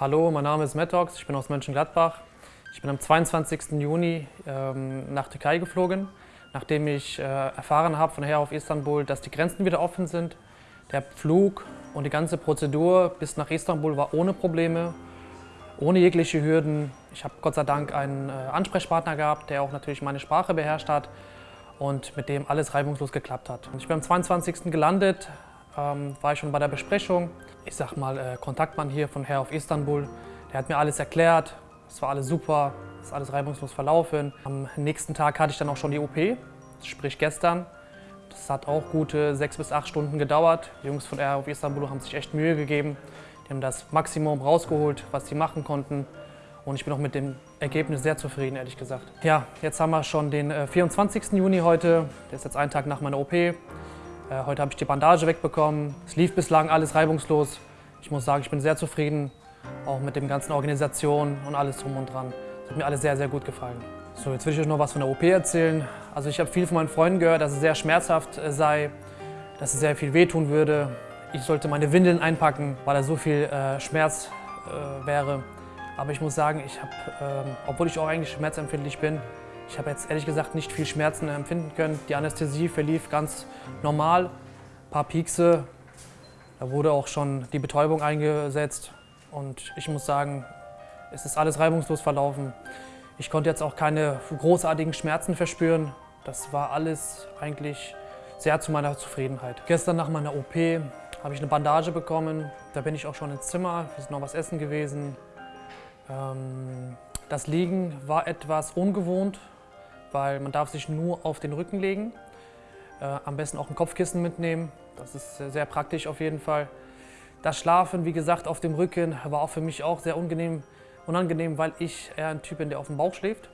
Hallo, mein Name ist Metox, ich bin aus Mönchengladbach. Ich bin am 22. Juni ähm, nach Türkei geflogen, nachdem ich äh, erfahren habe von her auf Istanbul, dass die Grenzen wieder offen sind. Der Flug und die ganze Prozedur bis nach Istanbul war ohne Probleme, ohne jegliche Hürden. Ich habe Gott sei Dank einen äh, Ansprechpartner gehabt, der auch natürlich meine Sprache beherrscht hat und mit dem alles reibungslos geklappt hat. Ich bin am 22. gelandet, ähm, war ich schon bei der Besprechung. Ich sag mal, äh, Kontaktmann hier von Herr auf Istanbul, der hat mir alles erklärt. Es war alles super, es ist alles reibungslos verlaufen. Am nächsten Tag hatte ich dann auch schon die OP, sprich gestern. Das hat auch gute sechs bis acht Stunden gedauert. Die Jungs von Air auf Istanbul haben sich echt Mühe gegeben. Die haben das Maximum rausgeholt, was sie machen konnten. Und ich bin auch mit dem Ergebnis sehr zufrieden, ehrlich gesagt. Ja, jetzt haben wir schon den 24. Äh, Juni heute. Der ist jetzt ein Tag nach meiner OP. Äh, heute habe ich die Bandage wegbekommen. Es lief bislang alles reibungslos. Ich muss sagen, ich bin sehr zufrieden, auch mit dem ganzen Organisation und alles drum und dran. Es hat mir alles sehr, sehr gut gefallen. So, jetzt will ich euch noch was von der OP erzählen. Also ich habe viel von meinen Freunden gehört, dass es sehr schmerzhaft äh, sei, dass es sehr viel wehtun würde. Ich sollte meine Windeln einpacken, weil da so viel äh, Schmerz äh, wäre. Aber ich muss sagen, ich habe, ähm, obwohl ich auch eigentlich schmerzempfindlich bin, ich habe jetzt ehrlich gesagt nicht viel Schmerzen empfinden können. Die Anästhesie verlief ganz normal. Ein paar Piekse, da wurde auch schon die Betäubung eingesetzt. Und ich muss sagen, es ist alles reibungslos verlaufen. Ich konnte jetzt auch keine großartigen Schmerzen verspüren. Das war alles eigentlich sehr zu meiner Zufriedenheit. Gestern nach meiner OP habe ich eine Bandage bekommen. Da bin ich auch schon ins Zimmer. Wir sind noch was essen gewesen. Ähm, das Liegen war etwas ungewohnt, weil man darf sich nur auf den Rücken legen. Äh, am besten auch ein Kopfkissen mitnehmen, das ist sehr praktisch auf jeden Fall. Das Schlafen, wie gesagt, auf dem Rücken war auch für mich auch sehr unangenehm, unangenehm weil ich eher ein Typ bin, der auf dem Bauch schläft.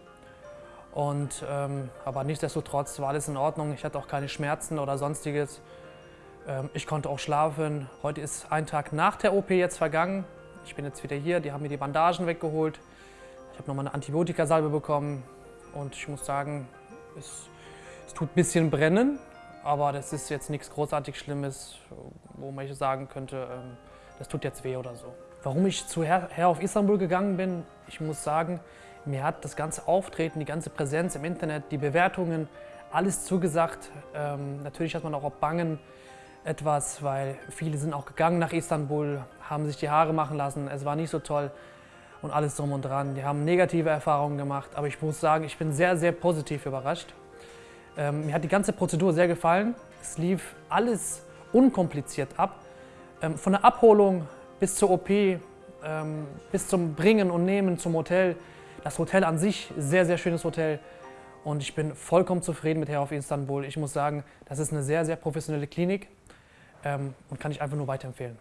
Und, ähm, aber nichtsdestotrotz war alles in Ordnung. Ich hatte auch keine Schmerzen oder sonstiges. Ähm, ich konnte auch schlafen. Heute ist ein Tag nach der OP jetzt vergangen. Ich bin jetzt wieder hier, die haben mir die Bandagen weggeholt. Ich habe nochmal eine Antibiotikasalbe bekommen. Und ich muss sagen, es, es tut ein bisschen brennen, aber das ist jetzt nichts großartig Schlimmes, wo man sagen könnte, ähm, das tut jetzt weh oder so. Warum ich zu Herr, Herr auf Istanbul gegangen bin, ich muss sagen, mir hat das ganze Auftreten, die ganze Präsenz im Internet, die Bewertungen, alles zugesagt. Ähm, natürlich hat man auch Bangen etwas, weil viele sind auch gegangen nach Istanbul, haben sich die Haare machen lassen. Es war nicht so toll und alles drum und dran. Die haben negative Erfahrungen gemacht, aber ich muss sagen, ich bin sehr, sehr positiv überrascht. Ähm, mir hat die ganze Prozedur sehr gefallen. Es lief alles unkompliziert ab. Ähm, von der Abholung bis zur OP, ähm, bis zum Bringen und Nehmen zum Hotel. Das Hotel an sich, sehr, sehr schönes Hotel. Und ich bin vollkommen zufrieden mit Herr auf Istanbul. Ich muss sagen, das ist eine sehr, sehr professionelle Klinik ähm, und kann ich einfach nur weiterempfehlen.